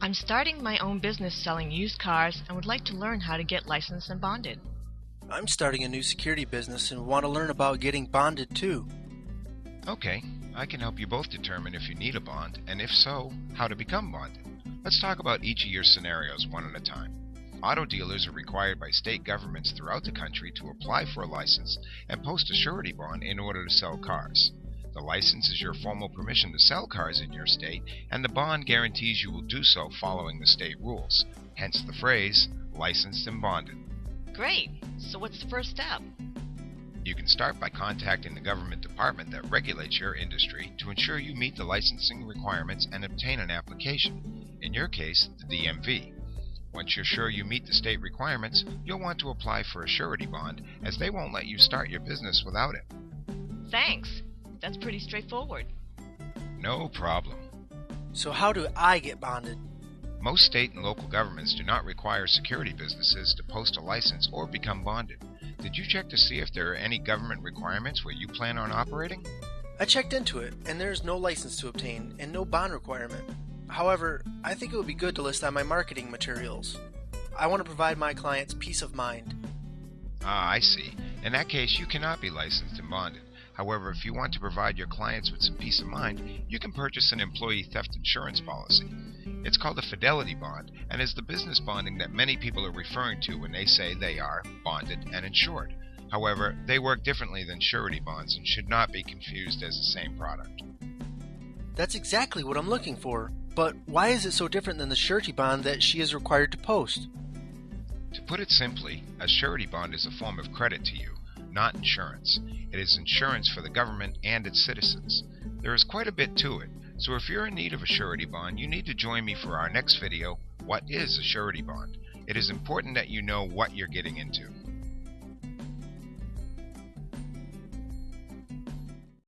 I'm starting my own business selling used cars and would like to learn how to get licensed and bonded. I'm starting a new security business and want to learn about getting bonded too. Okay, I can help you both determine if you need a bond, and if so, how to become bonded. Let's talk about each of your scenarios one at a time. Auto dealers are required by state governments throughout the country to apply for a license and post a surety bond in order to sell cars. The license is your formal permission to sell cars in your state, and the bond guarantees you will do so following the state rules. Hence the phrase, licensed and bonded. Great! So what's the first step? You can start by contacting the government department that regulates your industry to ensure you meet the licensing requirements and obtain an application. In your case, the DMV. Once you're sure you meet the state requirements, you'll want to apply for a surety bond, as they won't let you start your business without it. Thanks. That's pretty straightforward. No problem. So, how do I get bonded? Most state and local governments do not require security businesses to post a license or become bonded. Did you check to see if there are any government requirements where you plan on operating? I checked into it, and there's no license to obtain and no bond requirement. However, I think it would be good to list on my marketing materials. I want to provide my clients peace of mind. Ah, I see. In that case, you cannot be licensed and bonded. However, if you want to provide your clients with some peace of mind, you can purchase an employee theft insurance policy. It's called a fidelity bond and is the business bonding that many people are referring to when they say they are bonded and insured. However, they work differently than surety bonds and should not be confused as the same product. That's exactly what I'm looking for. But why is it so different than the surety bond that she is required to post? To put it simply, a surety bond is a form of credit to you not insurance. It is insurance for the government and its citizens. There is quite a bit to it, so if you're in need of a surety bond, you need to join me for our next video, What is a Surety Bond? It is important that you know what you're getting into.